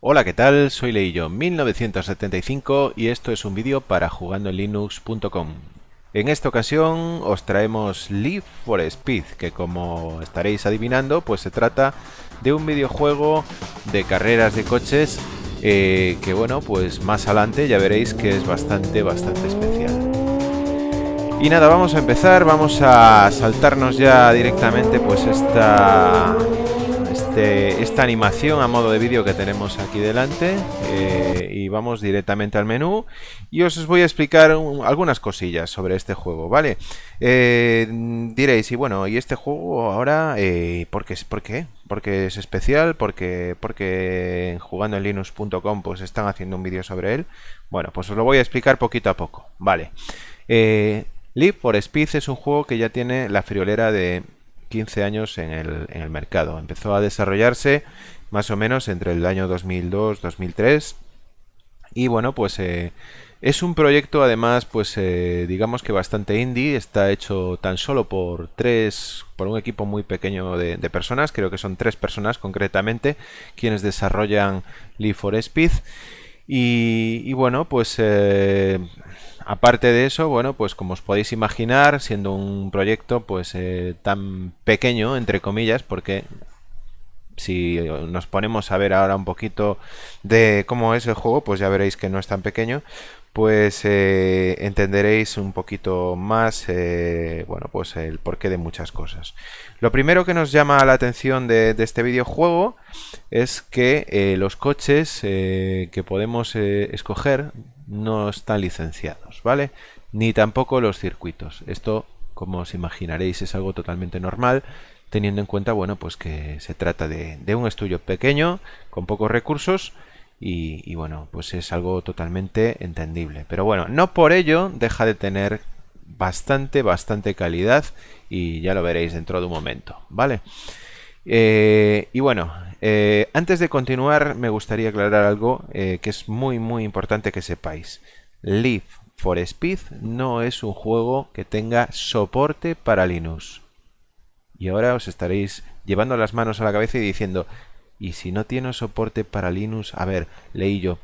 Hola, ¿qué tal? Soy Leillo1975 y esto es un vídeo para jugandoenlinux.com. En esta ocasión os traemos Live for Speed, que como estaréis adivinando, pues se trata de un videojuego de carreras de coches eh, que bueno, pues más adelante ya veréis que es bastante, bastante especial. Y nada, vamos a empezar, vamos a saltarnos ya directamente pues esta esta animación a modo de vídeo que tenemos aquí delante eh, y vamos directamente al menú y os voy a explicar algunas cosillas sobre este juego, ¿vale? Eh, diréis, y bueno, ¿y este juego ahora eh, ¿por, qué, ¿por qué? Porque es especial, porque, porque jugando en linux.com pues están haciendo un vídeo sobre él. Bueno, pues os lo voy a explicar poquito a poco, ¿vale? Live for Speed es un juego que ya tiene la friolera de 15 años en el, mercado. Empezó a desarrollarse más o menos entre el año 2002-2003 y bueno, pues eh, es un proyecto además, pues eh, digamos que bastante indie, está hecho tan solo por tres, por un equipo muy pequeño de, personas, creo que son tres personas concretamente, quienes desarrollan Live for Speed. Y, bueno, pues eh, aparte de eso, bueno, pues como os podéis imaginar, siendo un proyecto pues eh, tan pequeño, entre comillas, porque si nos ponemos a ver ahora un poquito de cómo es el juego, pues ya veréis que no es tan pequeño, pues eh, entenderéis un poquito más, eh, bueno, pues el porqué de muchas cosas. Lo primero que nos llama la atención de, de este videojuego es que los coches que podemos escoger no están licenciados, ¿vale? Ni tampoco los circuitos. Esto, como os imaginaréis, es algo totalmente normal, teniendo en cuenta, bueno, pues que se trata de, un estudio pequeño, con pocos recursos, y, bueno, pues es algo totalmente entendible. Pero bueno, no por ello deja de tener bastante, bastante calidad, y ya lo veréis dentro de un momento, ¿vale? Eh, y bueno, eh, antes de continuar me gustaría aclarar algo eh, que es muy muy importante que sepáis. Live for Speed no es un juego que tenga soporte para Linux. Y ahora os estaréis llevando las manos a la cabeza y diciendo, ¿y si no tiene soporte para Linux? A ver, leí yo,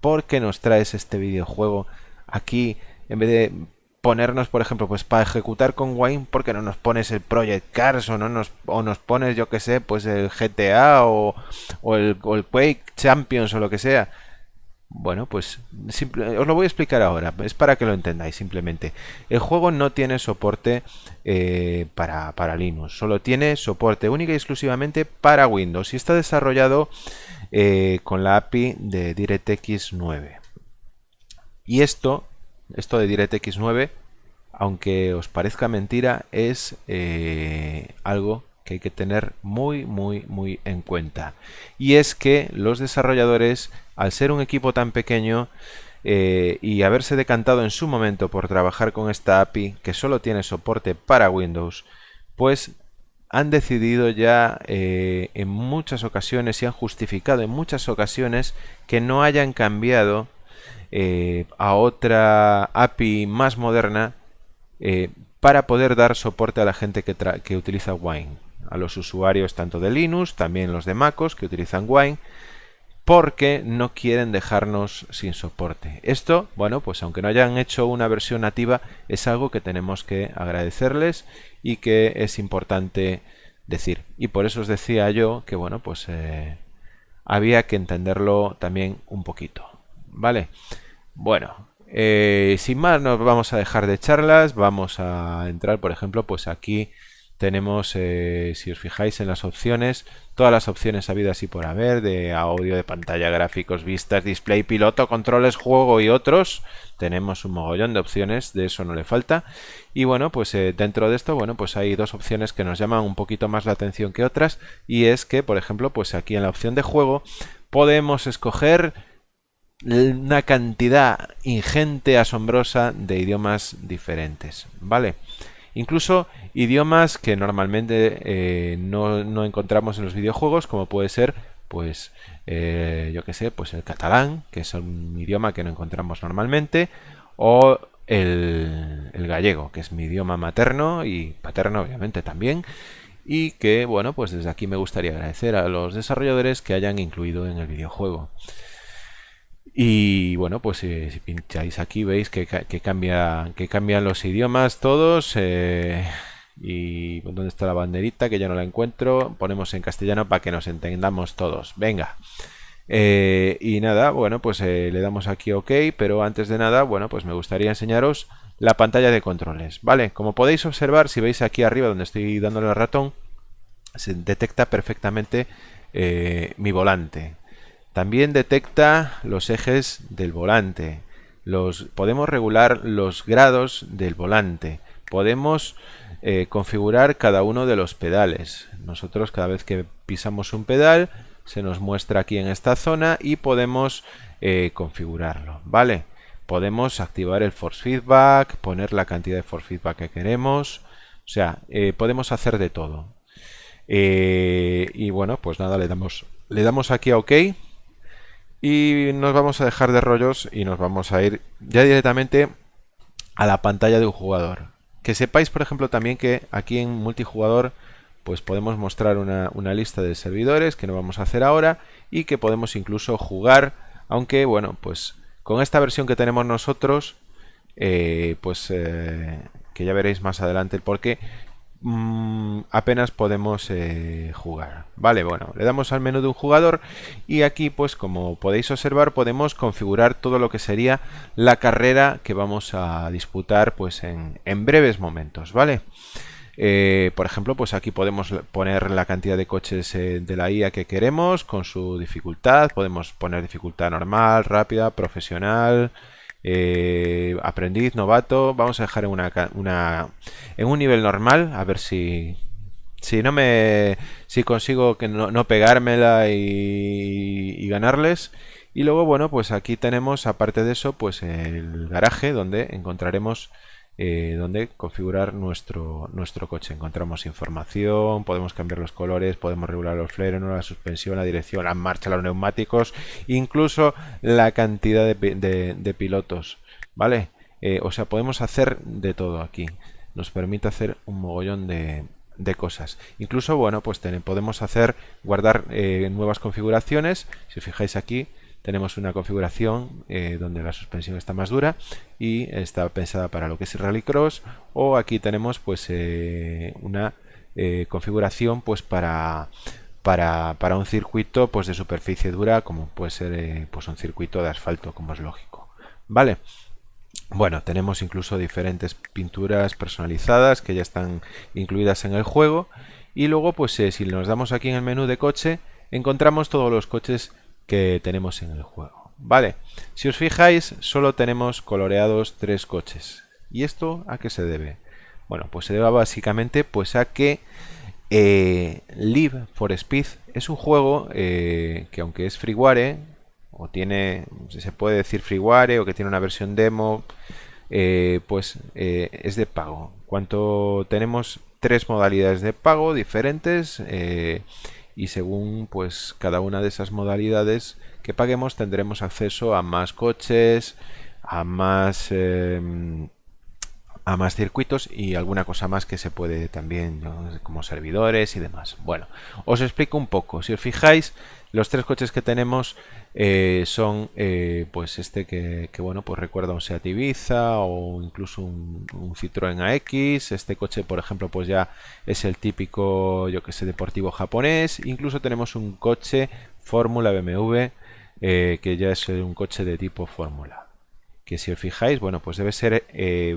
¿por qué nos traes este videojuego aquí en vez de ponernos, por ejemplo, pues para ejecutar con Wine, ¿por qué no nos pones el Project Cars o, no nos, o nos pones, yo que sé, pues el GTA o, el, Quake Champions o lo que sea? Bueno, pues os lo voy a explicar ahora, es para que lo entendáis simplemente. El juego no tiene soporte eh, para, para, Linux, solo tiene soporte única y exclusivamente para Windows y está desarrollado eh, con la API de DirectX 9. Y esto esto de DirectX 9, aunque os parezca mentira, es eh, algo que hay que tener muy, muy, muy en cuenta. Y es que los desarrolladores, al ser un equipo tan pequeño, eh, y haberse decantado en su momento por trabajar con esta API que solo tiene soporte para Windows, pues han decidido ya eh, en muchas ocasiones y han justificado en muchas ocasiones que no hayan cambiado eh, a otra API más moderna eh, para poder dar soporte a la gente que, utiliza Wine, a los usuarios tanto de Linux, también los de MacOS que utilizan Wine, porque no quieren dejarnos sin soporte. Esto, bueno, pues aunque no hayan hecho una versión nativa, es algo que tenemos que agradecerles y que es importante decir. Y por eso os decía yo que, bueno, pues eh, había que entenderlo también un poquito. ¿Vale? Bueno, eh, sin más nos vamos a dejar de charlas, vamos a entrar, por ejemplo, pues aquí tenemos, eh, si os fijáis en las opciones, todas las opciones habidas y por haber, de audio, de pantalla, gráficos, vistas, display, piloto, controles, juego y otros. Tenemos un mogollón de opciones, de eso no le falta. Y bueno, pues eh, dentro de esto, bueno, pues hay dos opciones que nos llaman un poquito más la atención que otras. Y es que, por ejemplo, pues aquí en la opción de juego podemos escoger una cantidad ingente, asombrosa de idiomas diferentes, ¿vale? Incluso idiomas que normalmente eh, no, encontramos en los videojuegos, como puede ser, pues, eh, yo que sé, pues el catalán, que es un idioma que no encontramos normalmente, o el, el, gallego, que es mi idioma materno y paterno, obviamente, también. y que, bueno, pues desde aquí me gustaría agradecer a los desarrolladores que hayan incluido en el videojuego. Y bueno, pues eh, si pincháis aquí veis que, cambia, que cambian los idiomas todos. Eh, y ¿dónde está la banderita? Que ya no la encuentro. Ponemos en castellano para que nos entendamos todos. Venga. Eh, y nada, bueno, pues le damos aquí OK, pero antes de nada, bueno, pues me gustaría enseñaros la pantalla de controles. Vale, como podéis observar, si veis aquí arriba donde estoy dándole al ratón, se detecta perfectamente mi volante. También detecta los ejes del volante. Los, podemos regular los grados del volante. Podemos eh, configurar cada uno de los pedales. Nosotros cada vez que pisamos un pedal se nos muestra aquí en esta zona y podemos eh, configurarlo. ¿Vale? Podemos activar el force feedback, poner la cantidad de force feedback que queremos. O sea, eh, podemos hacer de todo. y bueno, pues nada, le damos, le damos aquí a OK. Y nos vamos a dejar de rollos y nos vamos a ir ya directamente a la pantalla de un jugador. Que sepáis, por ejemplo, también que aquí en multijugador pues podemos mostrar una, lista de servidores que no vamos a hacer ahora y que podemos incluso jugar, aunque bueno, pues con esta versión que tenemos nosotros, eh, pues eh, que ya veréis más adelante el porqué, Mm, apenas podemos eh, jugar. Vale, bueno, le damos al menú de un jugador y aquí pues como podéis observar podemos configurar todo lo que sería la carrera que vamos a disputar pues en, breves momentos, ¿vale? Eh, por ejemplo, pues aquí podemos poner la cantidad de coches eh, de la IA que queremos con su dificultad. Podemos poner dificultad normal, rápida, profesional, eh, aprendiz, novato, vamos a dejar en, una, en un nivel normal, a ver si, si no me si consigo que no, no pegármela y, y, ganarles. Y luego bueno pues aquí tenemos aparte de eso pues el garaje donde encontraremos eh, donde configurar nuestro, nuestro coche. Encontramos información, podemos cambiar los colores, podemos regular los frenos, la suspensión, la dirección, la marcha, los neumáticos, incluso la cantidad de, pilotos. ¿Vale? Eh, o sea, podemos hacer de todo aquí. Nos permite hacer un mogollón de, cosas. Incluso, bueno, pues podemos hacer, guardar eh, nuevas configuraciones. Si os fijáis aquí, tenemos una configuración eh, donde la suspensión está más dura y está pensada para lo que es rallycross o aquí tenemos pues eh, una eh, configuración pues para, para, para, un circuito pues de superficie dura como puede ser pues un circuito de asfalto como es lógico vale bueno, tenemos incluso diferentes pinturas personalizadas que ya están incluidas en el juego. Y luego, pues si nos damos aquí en el menú de coche, encontramos todos los coches que tenemos en el juego. Vale, si os fijáis, solo tenemos coloreados tres coches. ¿Y esto a qué se debe? Bueno, pues se debe básicamente pues a que eh, Live for Speed es un juego eh, que aunque es freeware, o tiene, se puede decir freeware, o que tiene una versión demo, eh, pues es de pago. Cuanto tenemos tres modalidades de pago diferentes, y según pues cada una de esas modalidades que paguemos tendremos acceso a más coches, a más em, a más circuitos y alguna cosa más que se puede también como servidores y demás. Bueno, os explico un poco. Si os fijáis, los tres coches que tenemos eh, son eh, pues este que, bueno pues recuerda un Seat Ibiza o incluso un, Citroën AX este coche por ejemplo pues ya es el típico yo que sé deportivo japonés. Incluso tenemos un coche Fórmula BMW eh, que ya es un coche de tipo Fórmula. Que si os fijáis bueno pues debe ser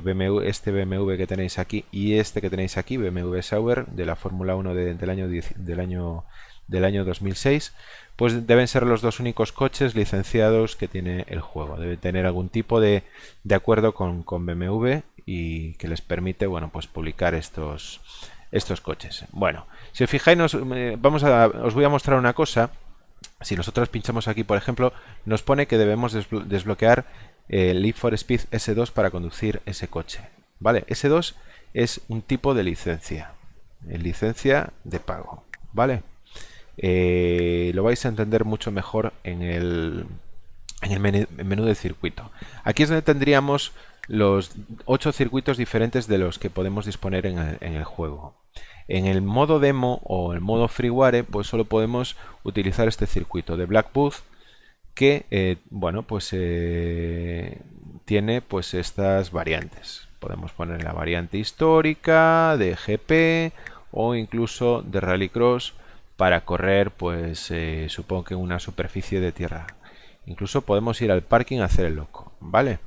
BMW, este BMW que tenéis aquí y este que tenéis aquí BMW Sauber de la Fórmula 1 del año del año del año 2006 pues deben ser los dos únicos coches licenciados que tiene el juego. Debe tener algún tipo de, acuerdo con, BMW y que les permite bueno, pues publicar estos, estos coches. Bueno, si os fijáis, eh, vamos a, os voy a mostrar una cosa. Si nosotros pinchamos aquí, por ejemplo, nos pone que debemos desbloquear el Leaf for Speed S2 para conducir ese coche. ¿Vale? S2 es un tipo de licencia. Licencia de pago. ¿Vale? Eh, lo vais a entender mucho mejor en el, en el menú, de circuito. Aquí es donde tendríamos los ocho circuitos diferentes de los que podemos disponer en el, juego. En el modo demo o el modo freeware, pues solo podemos utilizar este circuito de Blackbooth que, eh, bueno, pues eh, tiene pues estas variantes. Podemos poner la variante histórica, de GP o incluso de Rallycross para correr, pues eh, supongo que en una superficie de tierra. Incluso podemos ir al parking a hacer el loco, ¿vale?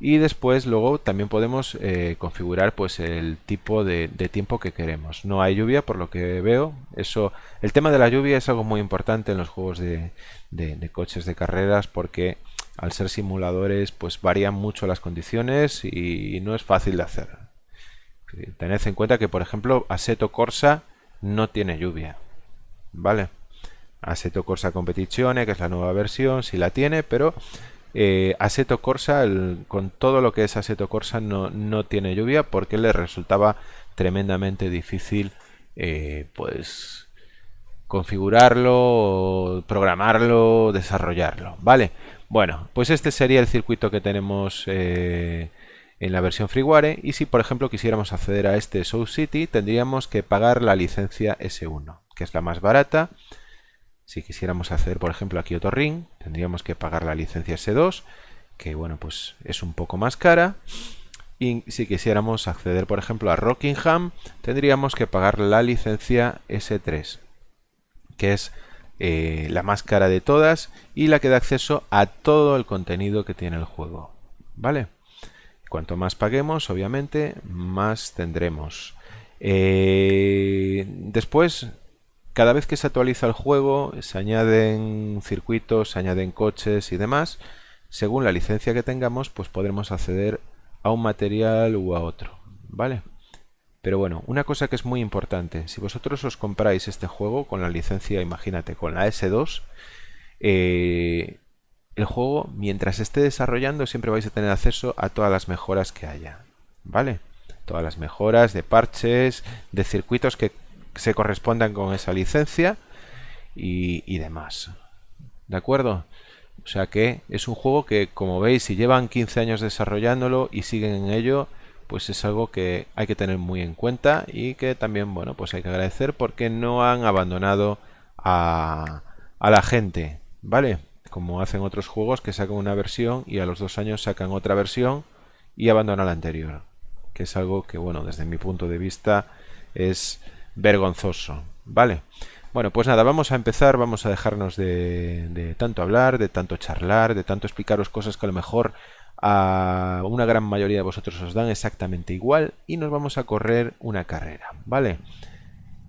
y después luego también podemos eh, configurar pues el tipo de, tiempo que queremos no hay lluvia por lo que veo eso el tema de la lluvia es algo muy importante en los juegos de, coches de carreras porque al ser simuladores pues varían mucho las condiciones y, no es fácil de hacer tened en cuenta que por ejemplo Assetto Corsa no tiene lluvia vale Assetto Corsa Competizione que es la nueva versión sí la tiene pero eh, Corsa, con todo lo que es Assetto Corsa, no, no, tiene lluvia porque le resultaba tremendamente difícil eh, pues configurarlo, programarlo, desarrollarlo. ¿Vale? Bueno, pues este sería el circuito que tenemos eh, en la versión freeware y si por ejemplo quisiéramos acceder a este Soul City tendríamos que pagar la licencia S1 que es la más barata si quisiéramos acceder, por ejemplo, a Kyoto Ring, tendríamos que pagar la licencia S2, que bueno, pues es un poco más cara. Y si quisiéramos acceder, por ejemplo, a Rockingham, tendríamos que pagar la licencia S3, que es eh, la más cara de todas y la que da acceso a todo el contenido que tiene el juego. ¿Vale? Cuanto más paguemos, obviamente, más tendremos. Eh, después cada vez que se actualiza el juego se añaden circuitos, se añaden coches y demás. Según la licencia que tengamos, pues podremos acceder a un material u a otro, ¿vale? Pero bueno, una cosa que es muy importante, si vosotros os compráis este juego con la licencia, imagínate, con la S2, eh, el juego, mientras esté desarrollando, siempre vais a tener acceso a todas las mejoras que haya, ¿vale? Todas las mejoras de parches, de circuitos que se correspondan con esa licencia y, demás. ¿De acuerdo? O sea que es un juego que, como veis, si llevan 15 años desarrollándolo y siguen en ello, pues es algo que hay que tener muy en cuenta y que también, bueno, pues hay que agradecer porque no han abandonado a, a la gente, ¿vale? Como hacen otros juegos que sacan una versión y a los dos años sacan otra versión y abandonan la anterior. Que es algo que, bueno, desde mi punto de vista es vergonzoso. ¿Vale? Bueno, pues nada, vamos a empezar, vamos a dejarnos de, tanto hablar, de tanto charlar, de tanto explicaros cosas que a lo mejor a una gran mayoría de vosotros os dan exactamente igual y nos vamos a correr una carrera, ¿vale?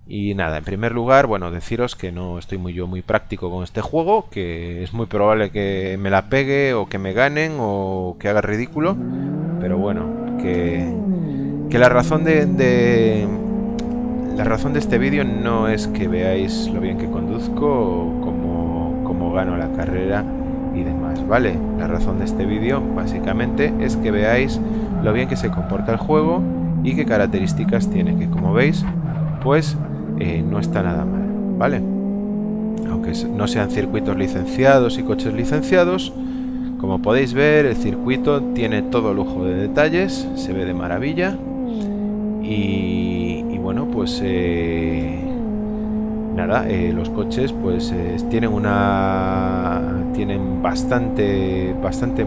Y nada, en primer lugar, bueno, deciros que no estoy muy yo muy práctico con este juego, que es muy probable que me la pegue o que me ganen o que haga ridículo, pero bueno, que, que la razón de la razón de este vídeo no es que veáis lo bien que conduzco o cómo, gano la carrera y demás, ¿vale? La razón de este vídeo básicamente es que veáis lo bien que se comporta el juego y qué características tiene, que como veis, pues eh, no está nada mal, ¿vale? Aunque no sean circuitos licenciados y coches licenciados, como podéis ver el circuito tiene todo lujo de detalles, se ve de maravilla y bueno, pues eh, nada, eh, los coches pues eh, tienen una tienen bastante bastante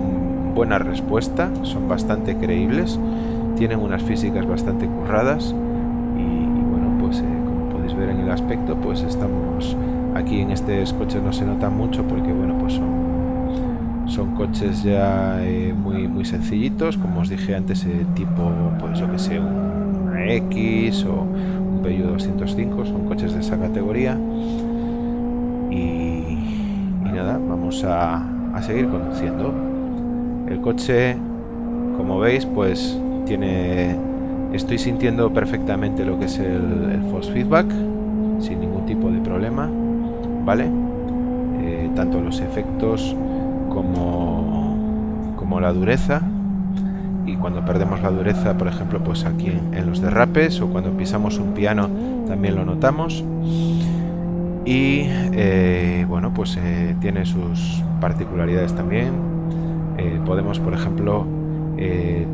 buena respuesta, son bastante creíbles, tienen unas físicas bastante curradas y, bueno, pues como podéis ver en el aspecto, pues estamos aquí en estos coches no se nota mucho porque bueno, pues son son coches ya muy muy sencillitos, como os dije antes, tipo pues yo que sé, un O un Peugeot 205, son coches de esa categoría. Y, nada, vamos a, seguir conduciendo. El coche, como veis, pues tiene... Estoy sintiendo perfectamente lo que es el, el force feedback, sin ningún tipo de problema, ¿vale? Eh, tanto los efectos como, como la dureza y cuando perdemos la dureza, por ejemplo, pues aquí en, los derrapes o cuando pisamos un piano también lo notamos. Y eh, bueno, pues eh, tiene sus particularidades también. Eh, podemos, por ejemplo,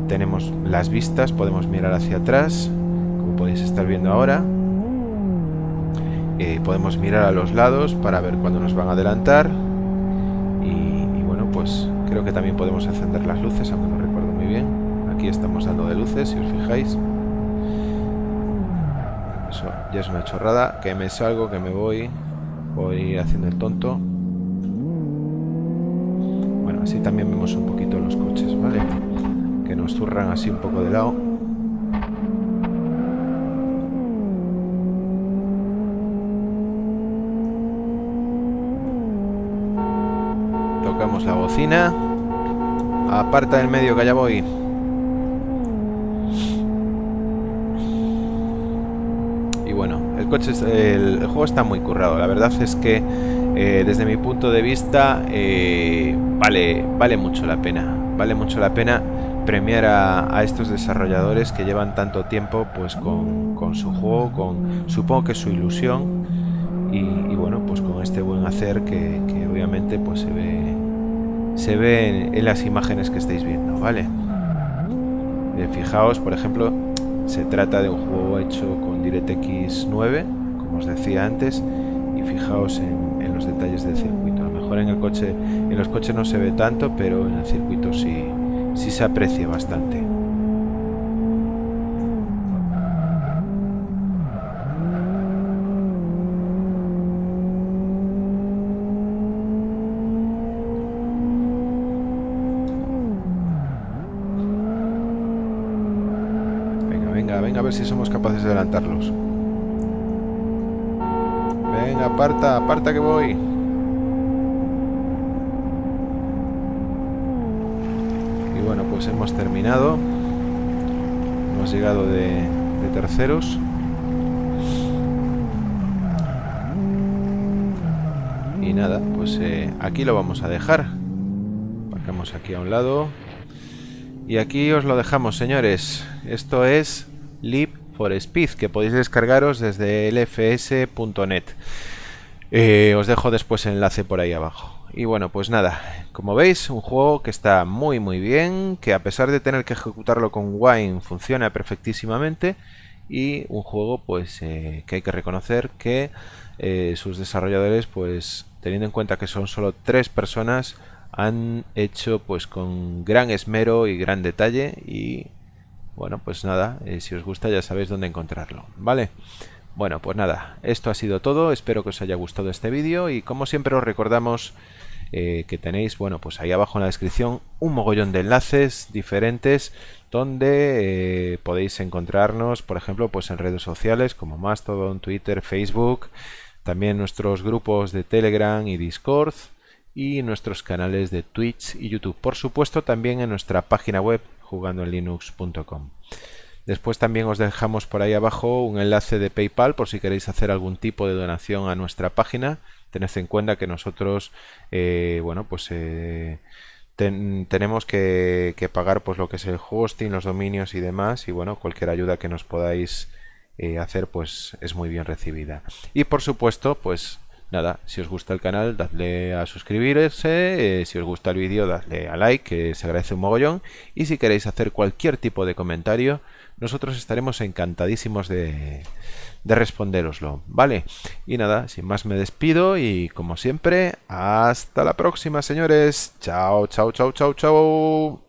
tenemos las vistas, podemos mirar hacia atrás, como podéis estar viendo ahora, podemos mirar a los lados para ver cuándo nos van a adelantar. Y, bueno, pues creo que también podemos encender las luces, aunque no recuerdo muy bien. Aquí estamos dando de luces, si os fijáis. Eso ya es una chorrada. Que me salgo, que me voy. Voy haciendo el tonto. Bueno, así también vemos un poquito los coches, ¿vale? Que nos zurran así un poco de lado. Tocamos la bocina. Aparta del medio que allá voy. Y bueno, el coche, el, juego está muy currado. La verdad es que eh, desde mi punto de vista eh, vale, vale mucho la pena. Vale mucho la pena premiar a, estos desarrolladores que llevan tanto tiempo pues con, su juego, con supongo que su ilusión y, bueno pues con este buen hacer que, que obviamente pues se ve se ve en, las imágenes que estáis viendo, ¿vale? Eh, fijaos, por ejemplo, se trata de un juego hecho con DirectX 9, como os decía antes, y fijaos en, los detalles del circuito. A lo mejor en el coche, en los coches no se ve tanto, pero en el circuito sí, sí se aprecia bastante. Venga, venga a ver si somos capaces de adelantarlos. Venga, aparta, aparta que voy. Y bueno, pues hemos terminado. Hemos llegado de, terceros. Y nada, pues eh, aquí lo vamos a dejar. Aparcamos aquí a un lado. Y aquí os lo dejamos, señores. Esto es Leap for Speed, que podéis descargaros desde lfs.net. Eh, os dejo después el enlace por ahí abajo. Y bueno, pues nada, como veis, un juego que está muy muy bien, que a pesar de tener que ejecutarlo con Wine funciona perfectísimamente y un juego pues eh, que hay que reconocer que eh, sus desarrolladores pues teniendo en cuenta que son solo tres personas han hecho pues con gran esmero y gran detalle y bueno, pues nada, eh, si os gusta ya sabéis dónde encontrarlo, ¿vale? Bueno, pues nada, esto ha sido todo, espero que os haya gustado este vídeo y como siempre os recordamos eh, que tenéis, bueno, pues ahí abajo en la descripción un mogollón de enlaces diferentes donde eh, podéis encontrarnos, por ejemplo, pues en redes sociales como Mastodon, Twitter, Facebook, también nuestros grupos de Telegram y Discord y nuestros canales de Twitch y YouTube. Por supuesto, también en nuestra página web jugandoenlinux.com. Después también os dejamos por ahí abajo un enlace de PayPal por si queréis hacer algún tipo de donación a nuestra página. Tened en cuenta que nosotros, eh, bueno, pues eh, tenemos que, pagar pues lo que es el hosting, los dominios y demás. Y bueno, cualquier ayuda que nos podáis eh, hacer, pues es muy bien recibida. Y por supuesto, pues nada, si os gusta el canal, dadle a suscribirse, eh, si os gusta el vídeo, dadle a like, que se agradece un mogollón, y si queréis hacer cualquier tipo de comentario, nosotros estaremos encantadísimos de, de responderoslo, ¿vale? Y nada, sin más me despido y como siempre, hasta la próxima, señores. Chao, chao, chao, chao, chao.